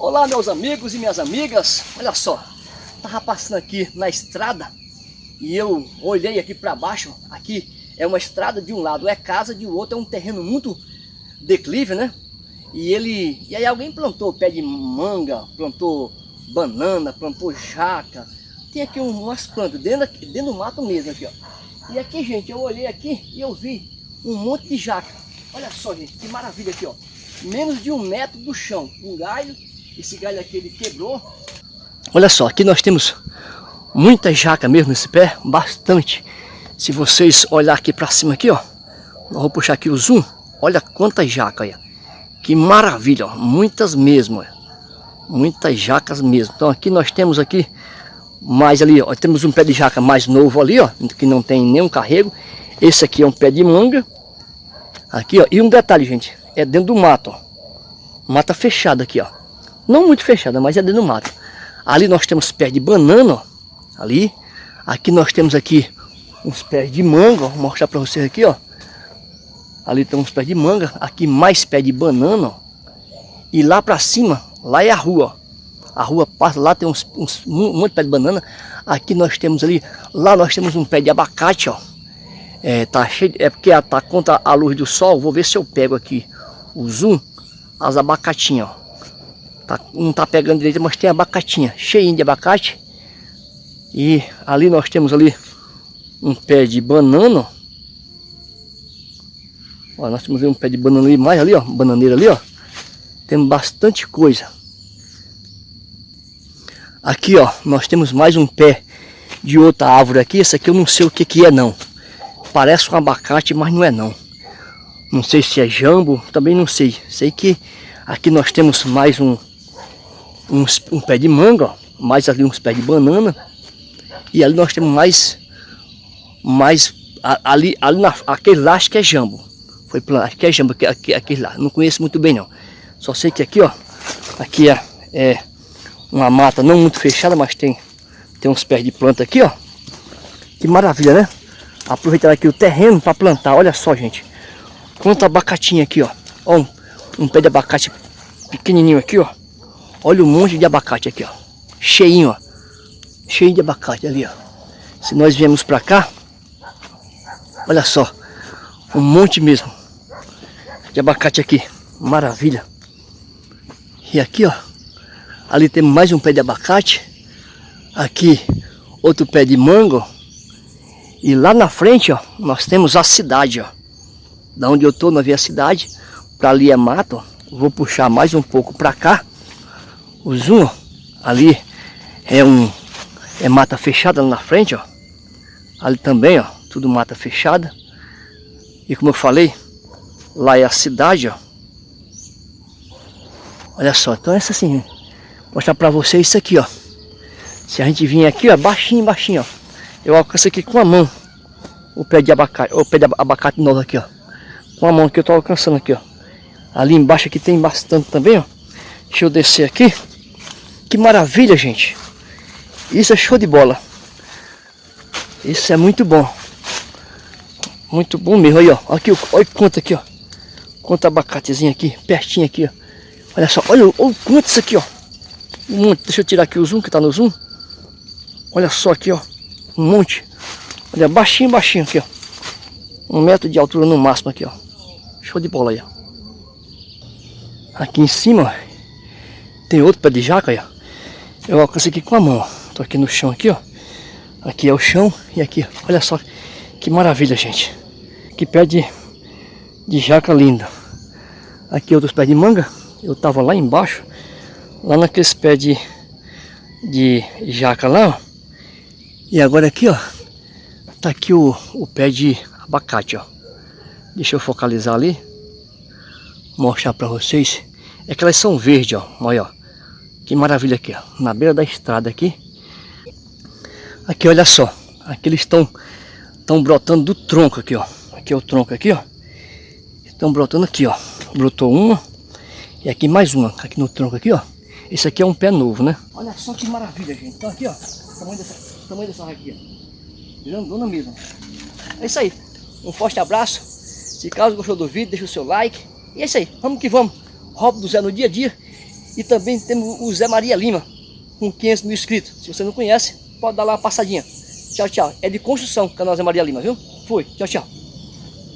Olá meus amigos e minhas amigas, olha só, tava passando aqui na estrada e eu olhei aqui para baixo, aqui é uma estrada, de um lado é casa, de outro é um terreno muito declive, né? E ele, e aí alguém plantou pé de manga, plantou banana, plantou jaca, tem aqui umas plantas dentro, dentro do mato mesmo aqui, ó. E aqui, gente, eu olhei aqui e eu vi um monte de jaca. Olha só, gente, que maravilha aqui, ó. Menos de um metro do chão, um galho. Esse galho aqui ele quebrou. Olha só, aqui nós temos muita jaca mesmo nesse pé, bastante. Se vocês olhar aqui para cima aqui, ó, eu vou puxar aqui o zoom. Olha quantas jacas, olha. Que maravilha, ó. muitas mesmo, ó. muitas jacas mesmo. Então aqui nós temos aqui mais ali, ó, temos um pé de jaca mais novo ali, ó, que não tem nenhum carrego. Esse aqui é um pé de manga. Aqui, ó, e um detalhe, gente, é dentro do mato, ó. Mata fechada aqui, ó. Não muito fechada, mas é dentro do mato. Ali nós temos pé de banana, ó, ali. Aqui nós temos aqui uns pés de manga, ó, vou mostrar para vocês aqui, ó. Ali tem uns pés de manga, aqui mais pé de banana, ó. E lá para cima, lá é a rua, ó. A rua passa, lá tem uns, uns, um monte de pé de banana. Aqui nós temos ali, lá nós temos um pé de abacate, ó. É, tá cheio, é porque tá contra a luz do sol. Vou ver se eu pego aqui o zoom, as abacatinhas, ó. Tá, não tá pegando direito, mas tem abacatinha, cheinho de abacate. E ali nós temos ali um pé de banana. Ó, nós temos um pé de banana ali, mais ali, ó, bananeira ali, ó. Temos bastante coisa. Aqui, ó, nós temos mais um pé de outra árvore aqui. Esse aqui eu não sei o que que é, não. Parece um abacate, mas não é, não. Não sei se é jambo, também não sei. Sei que aqui nós temos mais um, um, um pé de manga, ó. Mais ali uns pés de banana. E ali nós temos mais, mais ali, ali na, aquele lá acho que é jambo. Foi plano, acho que é jambo, aquele, aquele lá. Não conheço muito bem, não. Só sei que aqui, ó, aqui é, é uma mata não muito fechada, mas tem, tem uns pés de planta aqui, ó. Que maravilha, né? Aproveitar aqui o terreno para plantar. Olha só, gente. Quanto abacatinho aqui, ó. Ó, um, um pé de abacate pequenininho aqui, ó. Olha o um monte de abacate aqui, ó. Cheinho, ó. Cheio de abacate ali, ó. Se nós viemos para cá, olha só. Um monte mesmo de abacate aqui. Maravilha. E aqui, ó. Ali tem mais um pé de abacate. Aqui outro pé de mango. E lá na frente, ó, nós temos a cidade, ó. Da onde eu tô, nós vemos a cidade. Para ali é mato. Vou puxar mais um pouco para cá. O zoom. Ali é um é mata fechada lá na frente, ó. Ali também, ó, tudo mata fechada. E como eu falei, lá é a cidade, ó. Olha só, então essa assim, mostrar para vocês isso aqui, ó. Se a gente vir aqui, ó, baixinho, baixinho, ó. Eu alcanço aqui com a mão o pé de abacate, o pé de abacate novo aqui, ó. Com a mão que eu tô alcançando aqui, ó. Ali embaixo aqui tem bastante também, ó. Deixa eu descer aqui. Que maravilha, gente. Isso é show de bola. Isso é muito bom. Muito bom mesmo. Aí, ó. Aqui, olha quanto aqui, ó. Quanto abacatezinho aqui, pertinho aqui, ó. Olha só, olha, olha quanto isso aqui, ó. Um monte. Deixa eu tirar aqui o zoom, que tá no zoom. Olha só aqui, ó. Um monte. Olha, baixinho, baixinho aqui, ó. Um metro de altura no máximo aqui, ó. Show de bola aí, ó. Aqui em cima, ó, tem outro pé de jaca aí, ó. Eu alcancei aqui com a mão. Tô aqui no chão aqui, ó. Aqui é o chão e aqui. Olha só que maravilha, gente. Que pé de, de jaca linda. Aqui outros pés de manga. Eu tava lá embaixo lá naqueles pés de, de jaca lá, ó. E agora aqui, ó, tá aqui o, o pé de abacate, ó. Deixa eu focalizar ali. Mostrar pra vocês. É que elas são verdes, ó. Olha, ó. Que maravilha aqui, ó. Na beira da estrada aqui. Aqui, olha só. Aqui eles estão estão brotando do tronco aqui, ó. Aqui é o tronco aqui, ó. Estão brotando aqui, ó. Brotou uma. E aqui mais uma. Aqui no tronco aqui, ó. Esse aqui é um pé novo, né? Olha só que maravilha, gente. Então aqui, ó, o tamanho dessa, o tamanho dessa aqui, ó. Grandona mesmo. É isso aí. Um forte abraço. Se caso gostou do vídeo, deixa o seu like. E é isso aí. Vamos que vamos. Robo do Zé no dia a dia. E também temos o Zé Maria Lima, com 500 mil inscritos. Se você não conhece, pode dar lá uma passadinha. Tchau, tchau. É de construção, canal Zé Maria Lima, viu? Fui. Tchau, tchau.